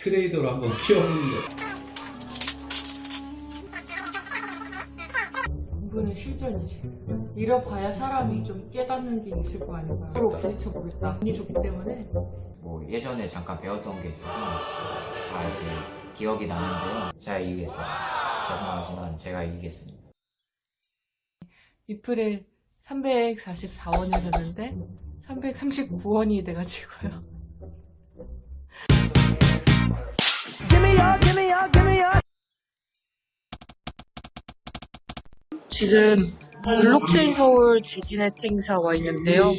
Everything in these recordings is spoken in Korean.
트레이더로 한번 키워보는 거. 이분은 실전이지. 잃어봐야 사람이 좀 깨닫는 게 있을 거 아닌가. 서로 부딪혀보겠다. 운이 좋기 때문에 뭐 예전에 잠깐 배웠던 게 있어서 아 이제 기억이 나는데요. 제가 이기겠어요. 죄송하지만 제가 이기겠습니다. 리플을 344원이 샀는데 339원이 돼가지고요. 지금 블록체인 서울 지진의 행사 와 있는데요.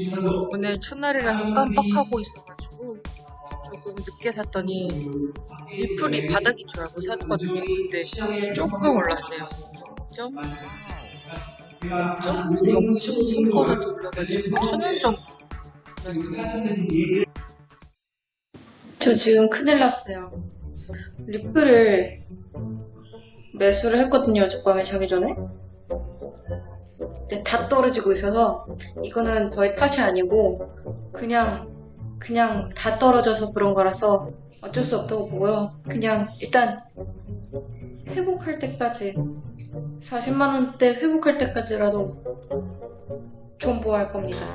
오늘 첫날이라서 깜빡하고 있어가지고 조금 늦게 샀더니 리플이 바닥인 줄 알고 샀거든요. 근데 조금 올랐어요. 0. 0.3% 올라가지고 천원 정도 올랐어요. 저 지금 큰일 났어요. 리플을 매수를 했거든요. 어젯밤에 자기 전에. 근데 다 떨어지고 있어서 이거는 저의 탓이 아니고 그냥 그냥 다 떨어져서 그런 거라서 어쩔 수 없다고 보고요. 그냥 일단 회복할 때까지 40만 원대 회복할 때까지라도 존버할 겁니다.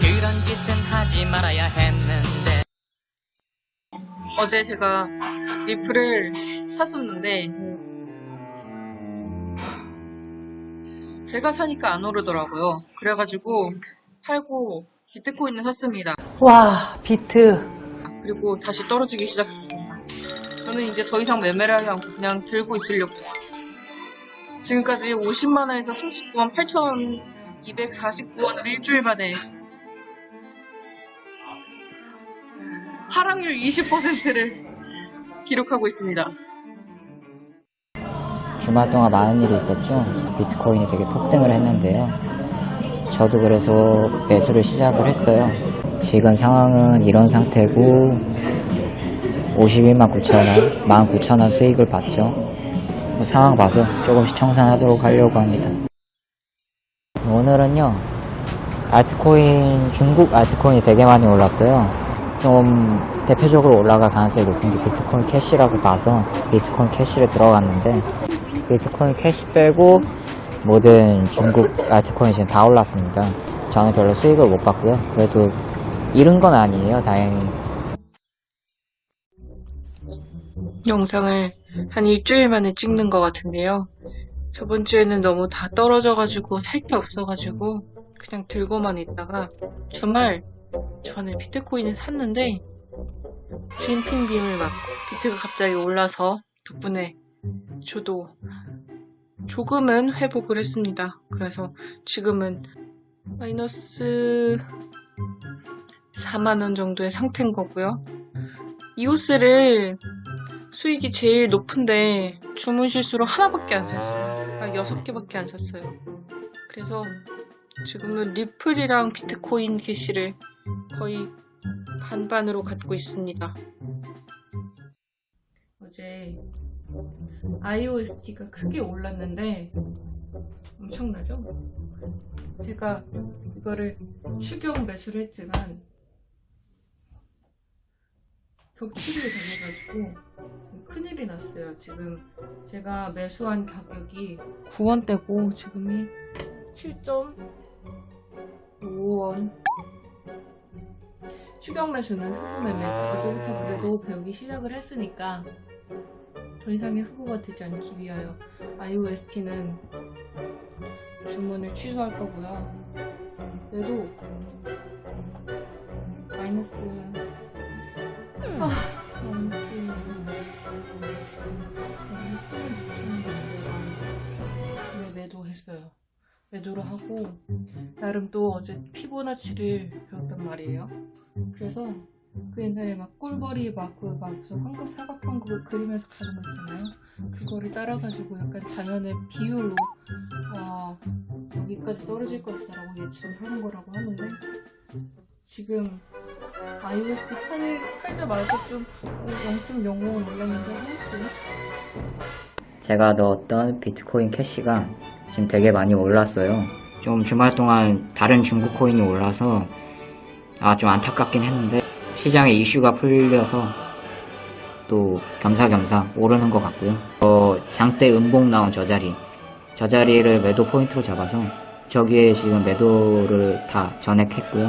그런 짓은 하지 말아야 했는데 어제 제가 리플을 샀었는데 제가 사니까 안 오르더라고요. 그래가지고 팔고 비트코인을 샀습니다. 와, 비트. 그리고 다시 떨어지기 시작했습니다. 저는 이제 더 이상 매매를 하지 않고 그냥 들고 있으려고. 지금까지 50만원에서 39만 8,249원을 일주일 만에 하락률 20%를 기록하고 있습니다. 주말 동안 많은 일이 있었죠. 비트코인이 되게 폭등을 했는데요. 저도 그래서 매수를 시작을 했어요. 지금 상황은 이런 상태고 51만 9천원, 1만 9천원 수익을 봤죠. 뭐 상황 봐서 조금씩 청산하도록 하려고 합니다. 오늘은요, 알트코인, 중국 알트코인이 되게 많이 올랐어요. 좀 대표적으로 올라갈 가능성이 높은 게 비트코인 캐시라고 봐서 비트코인 캐시를 들어갔는데 비트코인 캐시 빼고 모든 중국 알트코인이 지금 다 올랐습니다. 저는 별로 수익을 못 봤고요. 그래도 잃은 건 아니에요, 다행히. 영상을 한 일주일 만에 찍는 것 같은데요. 저번 주에는 너무 다 떨어져가지고 살 게 없어가지고 그냥 들고만 있다가 주말 전에 비트코인을 샀는데 진핑 빔을 맞고 비트가 갑자기 올라서 덕분에 저도 조금은 회복을 했습니다. 그래서 지금은 마이너스 4만원 정도의 상태인 거고요. 이 옷을 수익이 제일 높은데 주문 실수로 하나밖에 안 샀어요. 아, 여섯 개밖에 안 샀어요. 그래서 지금은 리플이랑 비트코인 캐시를 거의 반반으로 갖고 있습니다. 어제 iOST가 크게 올랐는데 엄청나죠? 제가 이거를 추경 매수를 했지만 격추를 당해가지고 큰일이 났어요. 지금 제가 매수한 가격이 9원대고 지금이 7.5원 추경 매수는 흑우 매매 어제부터 그래도 배우기 시작을 했으니까 더 이상의 흑우가 되지 않기 위하여 iOST는 주문을 취소할 거고요. 그래도 마이너스 아, 마이너스 매도를 하고 나름 또 어제 피보나치를 배웠단 말이에요. 그래서 그 옛날에 막 꿀벌이 막그막 무슨 황금 사각형을 그리면서 가는 거 있잖아요. 그거를 따라가지고 약간 자연의 비율로 아 여기까지 떨어질 것이다 라고 예측을 하는 거라고 하는데 지금 iOS 팔, 팔자마자 좀 0.05 올랐는데 하여튼 제가 넣었던 비트코인 캐시가 지금 되게 많이 올랐어요. 좀 주말 동안 다른 중국 코인이 올라서 아 좀 안타깝긴 했는데 시장에 이슈가 풀려서 또 겸사겸사 오르는 것 같고요. 어, 장대 음봉 나온 저 자리, 저 자리를 매도 포인트로 잡아서 저기에 지금 매도를 다 전액했고요.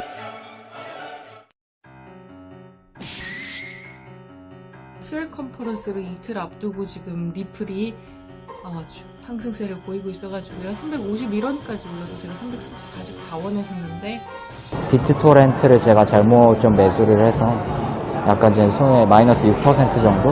스웰 컨퍼런스를 이틀 앞두고 지금 리플이 어, 주- 상승세를 보이고 있어가지고요. 351원까지 올라서 제가 344원에 샀는데 비트토렌트를 제가 잘못 좀 매수를 해서 약간 제 손에 마이너스 6% 정도